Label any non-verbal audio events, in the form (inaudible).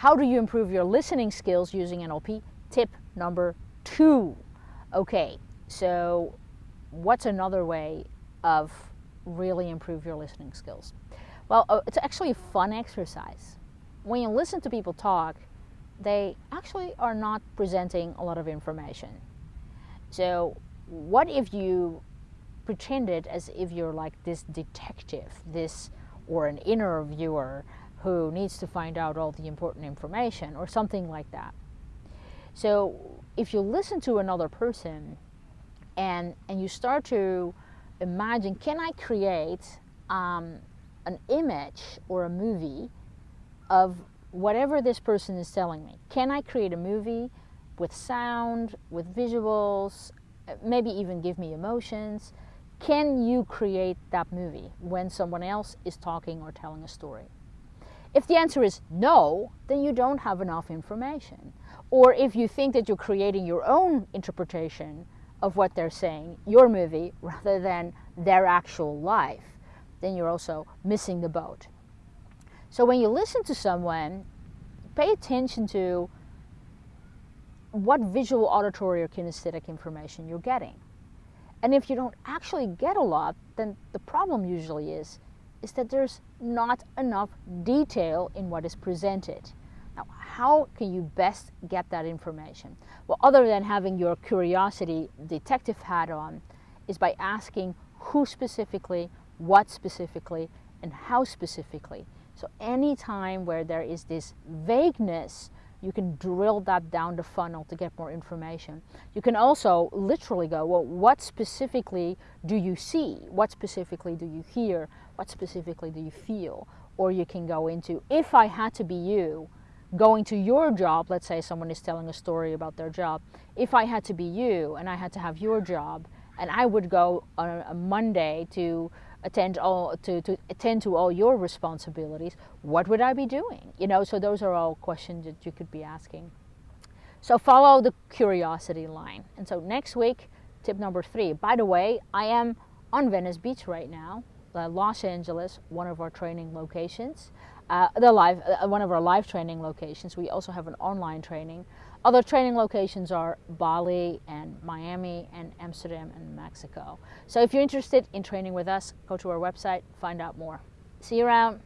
how do you improve your listening skills using NLP? Tip number two. Okay, so what's another way of really improve your listening skills? Well, uh, it's actually a fun exercise. When you listen to people talk, they actually are not presenting a lot of information. So what if you pretended as if you're like this detective, this or an interviewer who needs to find out all the important information or something like that. So if you listen to another person and, and you start to imagine, can I create um, an image or a movie of whatever this person is telling me? Can I create a movie with sound, with visuals, maybe even give me emotions? Can you create that movie when someone else is talking or telling a story? If the answer is no, then you don't have enough information. Or if you think that you're creating your own interpretation of what they're saying, your movie, (laughs) rather than their actual life, then you're also missing the boat. So when you listen to someone, pay attention to what visual, auditory, or kinesthetic information you're getting. And if you don't actually get a lot, then the problem usually is is that there's not enough detail in what is presented. Now, how can you best get that information? Well, other than having your curiosity detective hat on, is by asking who specifically, what specifically, and how specifically. So any time where there is this vagueness you can drill that down the funnel to get more information. You can also literally go, well, what specifically do you see? What specifically do you hear? What specifically do you feel? Or you can go into, if I had to be you, going to your job, let's say someone is telling a story about their job, if I had to be you and I had to have your job, and I would go on a Monday to attend all to, to attend to all your responsibilities, what would I be doing? You know, so those are all questions that you could be asking. So follow the curiosity line. And so next week, tip number three. By the way, I am on Venice Beach right now, Los Angeles, one of our training locations. Uh, the live, uh, one of our live training locations. We also have an online training. Other training locations are Bali and Miami and Amsterdam and Mexico. So if you're interested in training with us, go to our website, find out more. See you around.